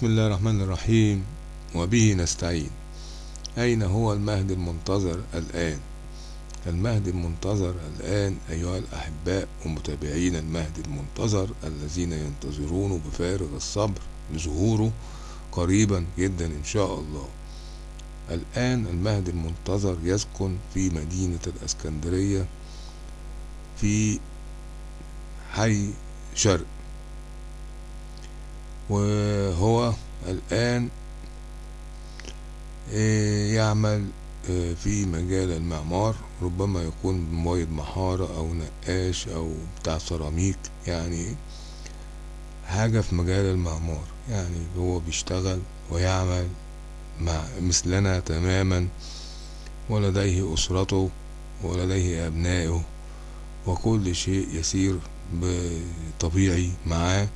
بسم الله الرحمن الرحيم. وبه نستعين. أين هو المهد المنتظر الآن؟ المهد المنتظر الآن أيها الأحباء ومتابعين المهد المنتظر الذين ينتظرونه بفارغ الصبر لظهوره قريبا جدا إن شاء الله. الآن المهد المنتظر يسكن في مدينة الأسكندرية في حي شرق وهو الآن يعمل في مجال المعمار ربما يكون مميض محارة أو نقاش أو بتاع سيراميك يعني حاجة في مجال المعمار. يعني هو بيشتغل ويعمل مع مثلنا تماما ولديه أسرته ولديه أبنائه وكل شيء يسير بطبيعي معاه.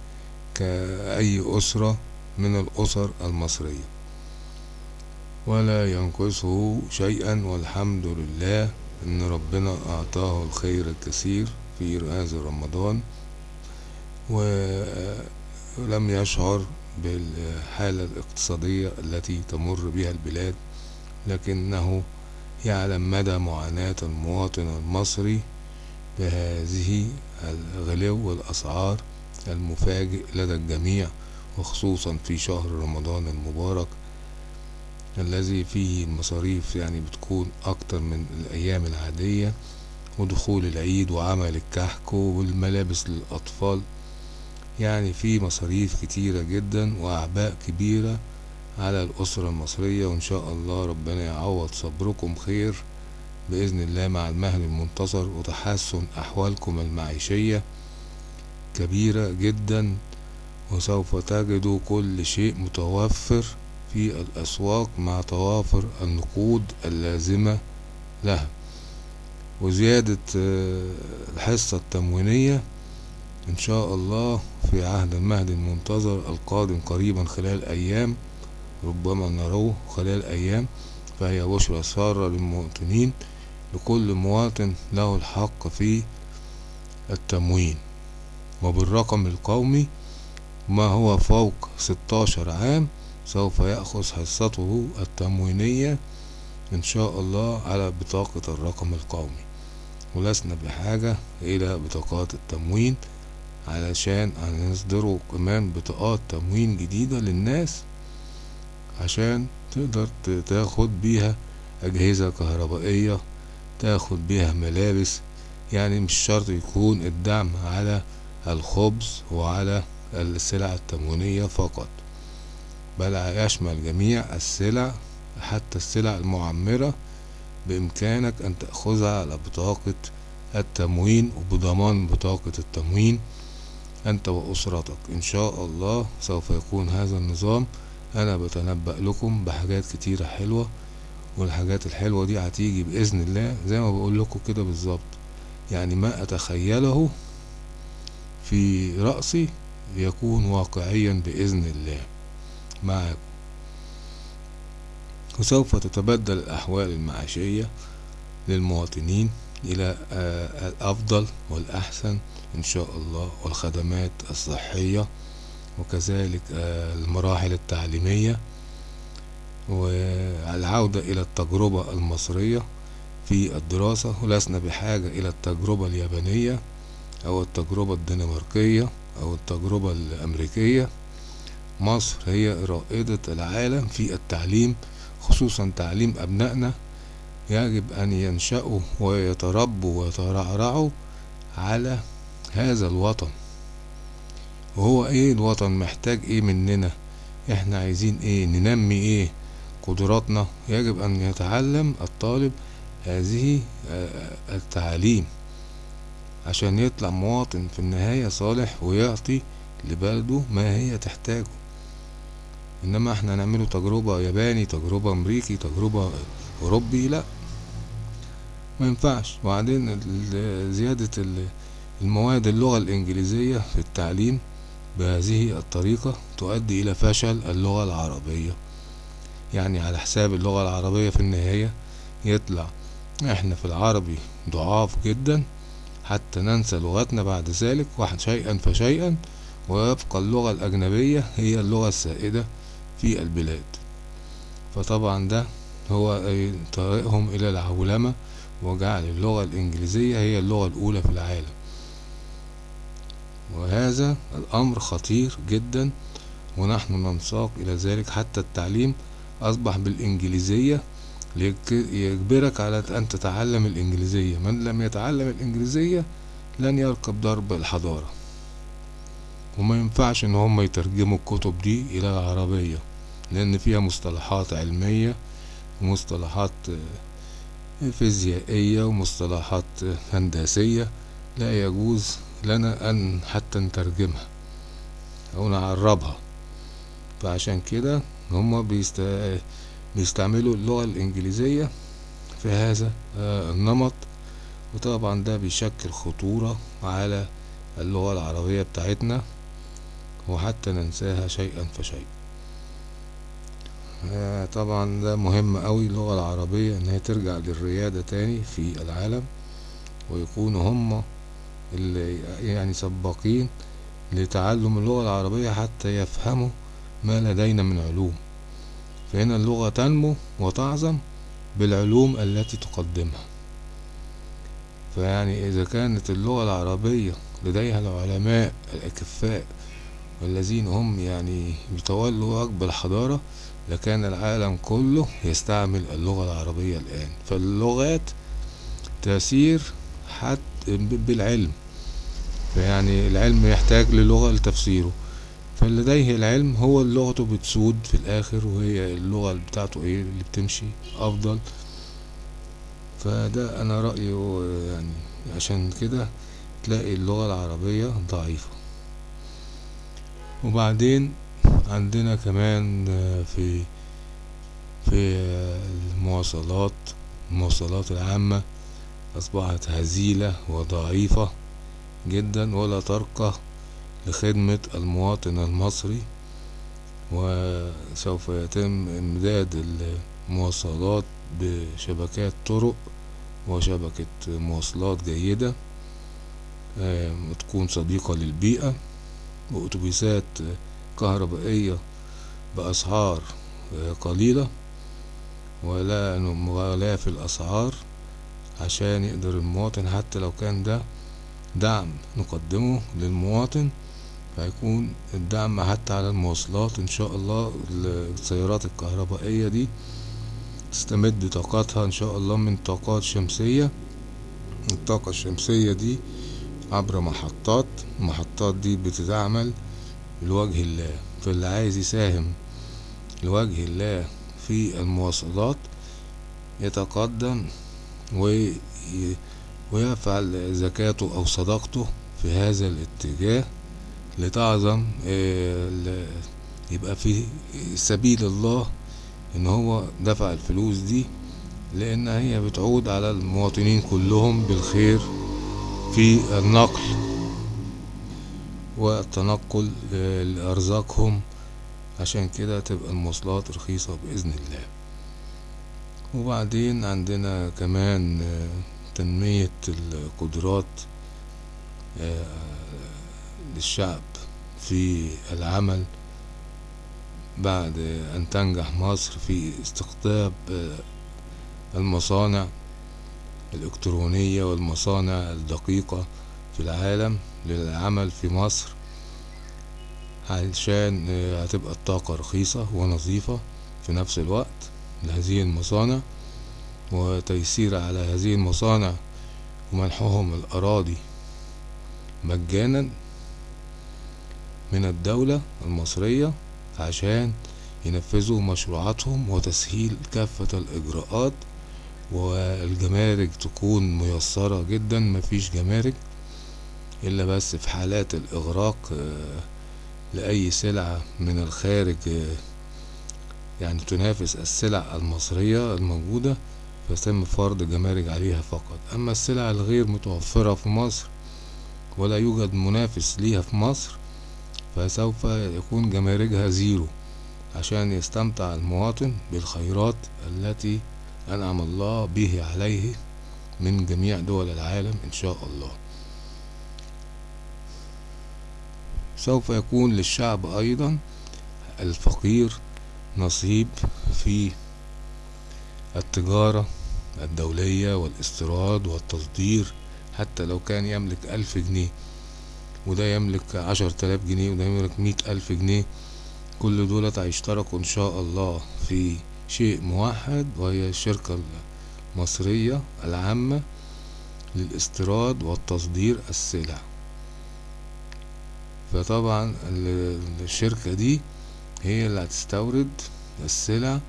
كأي أسرة من الأسر المصرية. ولا ينقصه شيئا والحمد لله إن ربنا أعطاه الخير الكثير في هذا رمضان. ولم يشعر بالحالة الاقتصادية التي تمر بها البلاد لكنه يعلم مدى معاناة المواطن المصري بهذه الغلو والأسعار المفاجئ لدى الجميع وخصوصا في شهر رمضان المبارك الذي فيه المصاريف يعني بتكون أكتر من الأيام العادية ودخول العيد وعمل الكحك والملابس للأطفال. يعني في مصاريف كتيرة جدا وأعباء كبيرة على الأسرة المصرية وإن شاء الله ربنا يعوض صبركم خير بإذن الله مع المهل المنتصر وتحسن أحوالكم المعيشية. كبيرة جدا وسوف تجدوا كل شيء متوفر في الأسواق مع توافر النقود اللازمة لها. وزيادة الحصة التموينية إن شاء الله في عهد المهد المنتظر القادم قريبا خلال أيام ربما نروه خلال أيام فهي بشرى سارة للمواطنين لكل مواطن له الحق في التموين. وبالرقم القومي ما هو فوق 16 عام سوف يأخذ حصته التموينية إن شاء الله على بطاقة الرقم القومي. ولسنا بحاجة إلى بطاقات التموين علشان هنصدروا كمان بطاقات تموين جديدة للناس عشان تقدر تاخد بيها أجهزة كهربائية تاخد بيها ملابس يعني مش شرط يكون الدعم على الخبز وعلى السلع التموينية فقط بل يشمل جميع السلع حتى السلع المعمرة بإمكانك أن تأخذها على بطاقة التموين وبضمان بطاقة التموين أنت وأسرتك. إن شاء الله سوف يكون هذا النظام. أنا بتنبأ لكم بحاجات كتيرة حلوة والحاجات الحلوة دي هتيجي بإذن الله زي ما بقول لكم كده بالظبط. يعني ما أتخيله في رأسي يكون واقعيا بإذن الله معكم. وسوف تتبدل الأحوال المعيشية للمواطنين إلى الأفضل والأحسن إن شاء الله والخدمات الصحية وكذلك المراحل التعليمية والعودة إلى التجربة المصرية في الدراسة. ولسنا بحاجة إلى التجربة اليابانية أو التجربة الدنماركية أو التجربة الأمريكية. مصر هي رائدة العالم في التعليم خصوصا تعليم أبنائنا. يجب أن ينشأوا ويتربوا ويترعرعوا على هذا الوطن. وهو إيه الوطن؟ محتاج إيه مننا؟ إحنا عايزين إيه؟ ننمي إيه؟ قدراتنا. يجب أن يتعلم الطالب هذه التعاليم عشان يطلع مواطن في النهاية صالح ويعطي لبلده ما هي تحتاجه. إنما إحنا نعمله تجربة ياباني تجربة أمريكي تجربة أوروبي لأ. ما ينفعش. وبعدين زيادة المواد اللغة الإنجليزية في التعليم بهذه الطريقة تؤدي إلى فشل اللغة العربية. يعني على حساب اللغة العربية في النهاية يطلع. إحنا في العربي ضعاف جدا. حتى ننسى لغتنا بعد ذلك واحد شيئا فشيئا ويبقى اللغة الأجنبية هي اللغة السائدة في البلاد. فطبعا ده هو طريقهم إلى العولمة وجعل اللغة الإنجليزية هي اللغة الأولى في العالم. وهذا الأمر خطير جدا ونحن ننساق إلى ذلك حتى التعليم أصبح بالإنجليزية ليجبرك على أن تتعلم الإنجليزية. من لم يتعلم الإنجليزية لن يركب درب الحضارة. وما ينفعش إن هم يترجموا الكتب دي إلى العربية لأن فيها مصطلحات علمية ومصطلحات فيزيائية ومصطلحات هندسية. لا يجوز لنا أن حتى نترجمها أو نعربها. فعشان كده هم بيست... بيستعملوا اللغة الإنجليزية في هذا النمط. وطبعا ده بيشكل خطورة على اللغة العربية بتاعتنا وحتى ننساها شيئا فشيئا. طبعا ده مهم قوي اللغة العربية إن هي ترجع للريادة تاني في العالم ويكونوا هم اللي يعني سباقين لتعلم اللغة العربية حتى يفهموا ما لدينا من علوم. فهنا اللغة تنمو وتعظم بالعلوم التي تقدمها. فيعني إذا كانت اللغة العربية لديها العلماء الأكفاء والذين هم يعني يتولوا واجب الحضارة لكان العالم كله يستعمل اللغة العربية الآن. فاللغات تسير حتى بالعلم. فيعني العلم يحتاج للغة لتفسيره. فلديه العلم هو لغته بتسود في الآخر وهي اللغة بتاعته إيه؟ اللي بتمشي أفضل. فده أنا رأيي يعني عشان كده تلاقي اللغة العربية ضعيفة. وبعدين عندنا كمان في في المواصلات المواصلات العامة أصبحت هزيلة وضعيفة جدا ولا ترقى لخدمة المواطن المصري وسوف يتم إمداد المواصلات بشبكات طرق وشبكة مواصلات جيدة تكون صديقة للبيئة وأتوبيسات كهربائية بأسعار قليلة ولا مغالاة في الأسعار عشان يقدر المواطن حتى لو كان ده دعم نقدمه للمواطن. فيكون الدعم حتى على المواصلات إن شاء الله السيارات الكهربائية دي تستمد طاقتها إن شاء الله من طاقات شمسية. الطاقة الشمسية دي عبر محطات المحطات دي بتتعمل لوجه الله. فاللي عايز يساهم لوجه الله في المواصلات يتقدم وي ويفعل زكاته أو صدقته في هذا الاتجاه. لتعظم يبقى في سبيل الله إن هو دفع الفلوس دي لأن هي بتعود على المواطنين كلهم بالخير في النقل والتنقل لأرزاقهم. عشان كده تبقى المواصلات رخيصة بإذن الله. وبعدين عندنا كمان تنمية القدرات للشعب. في العمل بعد أن تنجح مصر في استقطاب المصانع الإلكترونية والمصانع الدقيقة في العالم للعمل في مصر علشان هتبقى الطاقة رخيصة ونظيفة في نفس الوقت لهذه المصانع وتيسير على هذه المصانع ومنحهم الأراضي مجانا. من الدولة المصرية عشان ينفذوا مشروعاتهم وتسهيل كافة الإجراءات والجمارك تكون ميسرة جدا مفيش جمارك إلا بس في حالات الإغراق لأي سلعة من الخارج يعني تنافس السلع المصرية الموجودة فيتم فرض جمارك عليها فقط. أما السلع الغير متوفرة في مصر ولا يوجد منافس ليها في مصر فسوف يكون جماركها زيرو عشان يستمتع المواطن بالخيرات التي أنعم الله به عليه من جميع دول العالم إن شاء الله. سوف يكون للشعب أيضا الفقير نصيب في التجارة الدولية والإستيراد والتصدير حتى لو كان يملك ألف جنيه. وده يملك عشر تلاف جنيه وده يملك مية ألف جنيه. كل دولت هيشتركوا إن شاء الله في شيء موحد وهي الشركة المصرية العامة للاستيراد والتصدير السلع. فطبعا الشركة دي هي اللي هتستورد السلع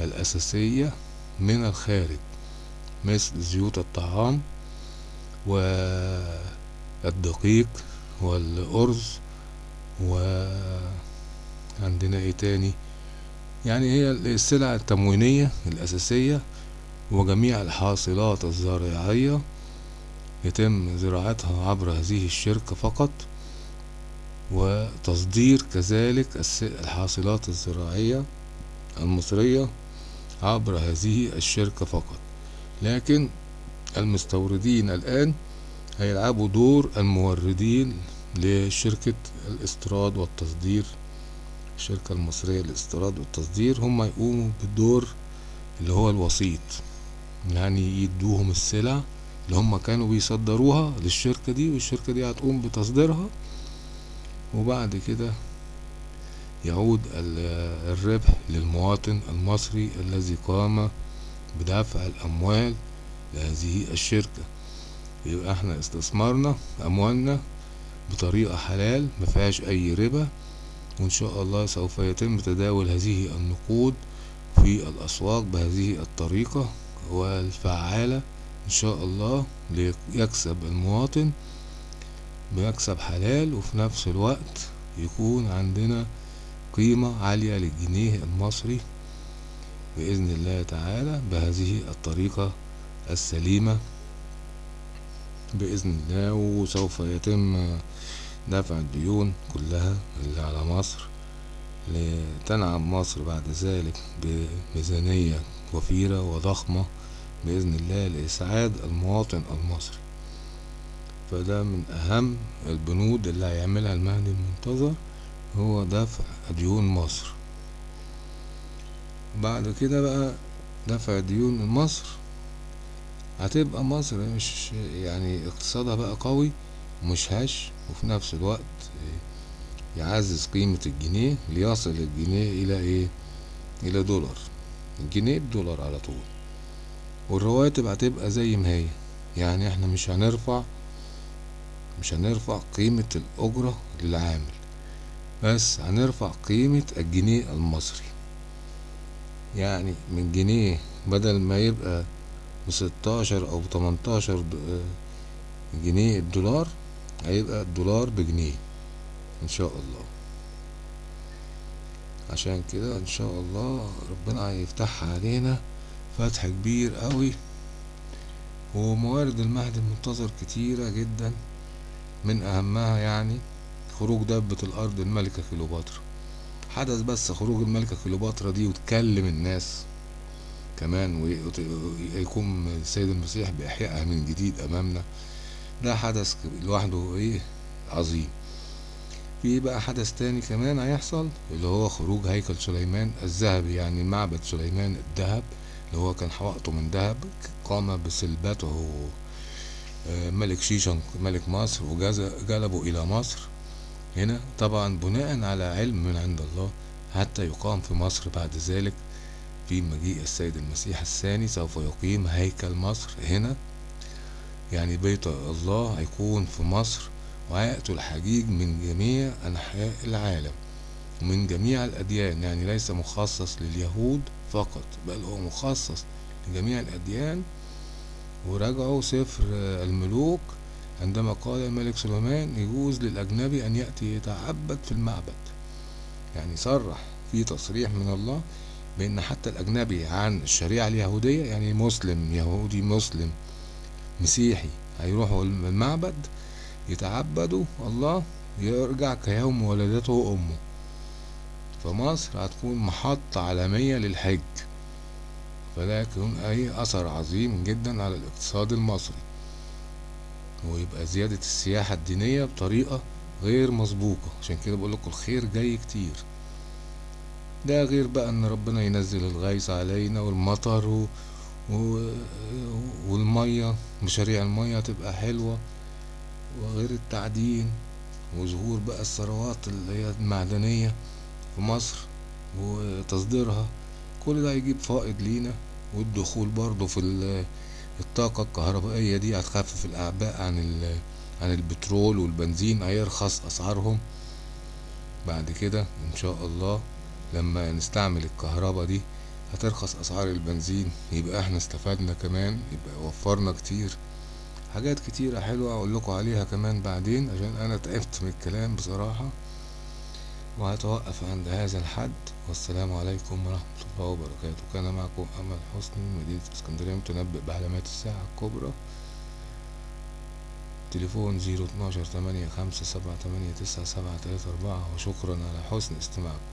الأساسية من الخارج مثل زيوت الطعام والدقيق والأرز وعندنا إيه تاني؟ يعني هي السلع التموينية الأساسية وجميع الحاصلات الزراعية يتم زراعتها عبر هذه الشركة فقط وتصدير كذلك الحاصلات الزراعية المصرية عبر هذه الشركة فقط. لكن المستوردين الآن هيلعبوا دور الموردين لشركة الاستيراد والتصدير. الشركة المصرية للاستيراد والتصدير هم يقوموا بالدور اللي هو الوسيط يعني يدوهم السلع اللي هم كانوا بيصدروها للشركة دي والشركة دي هتقوم بتصديرها. وبعد كده يعود الربح للمواطن المصري الذي قام بدفع الأموال لهذه الشركة. يبقى إحنا استثمرنا أموالنا بطريقة حلال مفيهاش أي ربا وإن شاء الله سوف يتم تداول هذه النقود في الأسواق بهذه الطريقة والفعالة إن شاء الله ليكسب المواطن بمكسب حلال وفي نفس الوقت يكون عندنا قيمة عالية للجنيه المصري بإذن الله تعالى بهذه الطريقة السليمة. بإذن الله وسوف يتم دفع الديون كلها اللي على مصر لتنعم مصر بعد ذلك بميزانية وفيرة وضخمة بإذن الله لإسعاد المواطن المصري. فده من أهم البنود اللي هيعملها المهدي المنتظر هو دفع ديون مصر. بعد كده بقى دفع ديون مصر هتبقى مصر مش يعني اقتصادها بقى قوي ومش هش وفي نفس الوقت يعزز قيمة الجنيه ليصل الجنيه إلى إيه؟ إلى دولار. الجنيه بدولار على طول. والرواتب هتبقى زي ما هي. يعني إحنا مش هنرفع مش هنرفع قيمة الأجرة للعامل بس هنرفع قيمة الجنيه المصري. يعني من جنيه بدل ما يبقى بستاشر أو بتمنتاشر جنيه الدولار. هيبقى الدولار بجنيه إن شاء الله. عشان كده إن شاء الله ربنا هيفتحها علينا فتح كبير قوي. وموارد المهدي المنتظر كتيرة جدا من أهمها يعني خروج دبة الأرض الملكة كليوباترا. حدث بس خروج الملكة كليوباترا دي وتكلم الناس. كمان ويقوم السيد المسيح بإحيائها من جديد أمامنا. ده حدث لوحده إيه؟ عظيم. في بقى حدث تاني كمان هيحصل؟ اللي هو خروج هيكل سليمان الذهبي يعني معبد سليمان الذهب اللي هو كان حوائطه من ذهب قام بسلبته ملك شيشان ملك مصر وجلبه إلى مصر. هنا طبعا بناء على علم من عند الله حتى يقام في مصر بعد ذلك. في مجيء السيد المسيح الثاني سوف يقيم هيكل مصر هنا. يعني بيت الله هيكون في مصر وهيأتوا الحجيج من جميع أنحاء العالم ومن جميع الأديان. يعني ليس مخصص لليهود فقط بل هو مخصص لجميع الأديان. وراجعوا سفر الملوك. عندما قال الملك سليمان يجوز للأجنبي أن يأتي يتعبد في المعبد. يعني صرح في تصريح من الله. بأن حتى الأجنبي عن الشريعة اليهودية يعني مسلم يهودي مسلم مسيحي هيروحوا المعبد يتعبدوا الله يرجع كيوم ولدته أمه فمصر هتكون محطة عالمية للحج. فده يكون أي أثر عظيم جدا على الاقتصاد المصري. ويبقى زيادة السياحة الدينية بطريقة غير مسبوقة. عشان كده بقول لكم الخير جاي كتير. ده غير بقى إن ربنا ينزل الغيث علينا والمطر و... و... والمية مشاريع المية تبقى حلوة. وغير التعدين وظهور بقى الثروات اللي هي المعدنية في مصر وتصديرها كل ده هيجيب فائض لينا. والدخول برضه في ال- الطاقة الكهربائية دي هتخفف الأعباء عن ال- عن البترول والبنزين هيرخص أسعارهم. بعد كده إن شاء الله لما نستعمل الكهرباء دي هترخص أسعار البنزين يبقى إحنا استفدنا كمان يبقى وفرنا كتير. حاجات كتيرة حلوة أقول لكم عليها كمان بعدين عشان أنا تعبت من الكلام بصراحة. وهتوقف عند هذا الحد. والسلام عليكم ورحمة الله وبركاته. كان معكم أمل حسني مدينة اسكندرية متنبئ بعلامات الساعة الكبرى. تليفون زيرو اتناشر تمانية خمسة سبعة تمانية تسعة سبعة تلاتة أربعة. وشكرا على حسن استماعكم.